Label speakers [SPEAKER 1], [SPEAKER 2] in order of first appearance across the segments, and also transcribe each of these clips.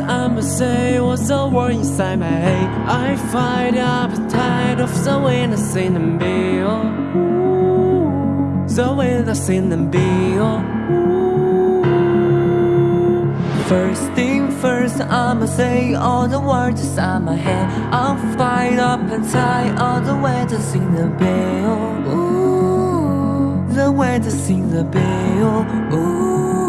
[SPEAKER 1] I'ma say what's the word inside my head? I find the appetite of the wind that's in the bill The wind that's in the bill First thing first, I'ma say all the words inside my head. I'll fight up and tie all the way to sing the bell Ooh, the way to sing the bell Ooh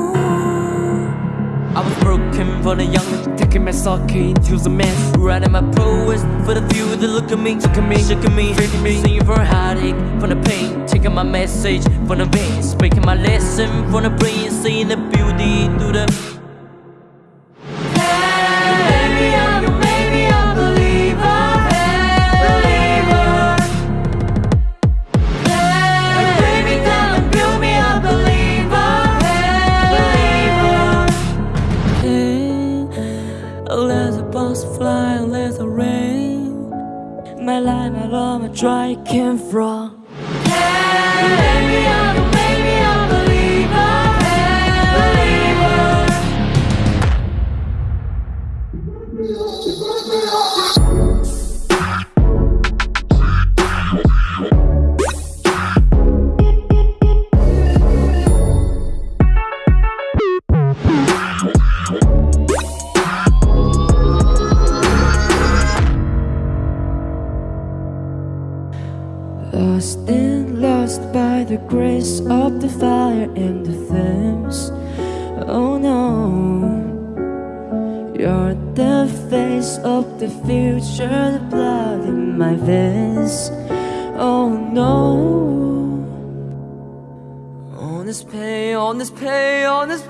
[SPEAKER 1] for the young, taking my soul into the mess Writing my prowess for the few that look at me Look at me, look at me, feeling me. Singing for a heartache, for the pain Taking my message from the veins Speaking my lesson from the brain Seeing the beauty through the love, my joy came from. Hey, I'm, baby, Lost and lost by the grace of the fire and the flames. Oh no, you're the face of the future, the blood in my veins. Oh no, on this pain, on this pain, on this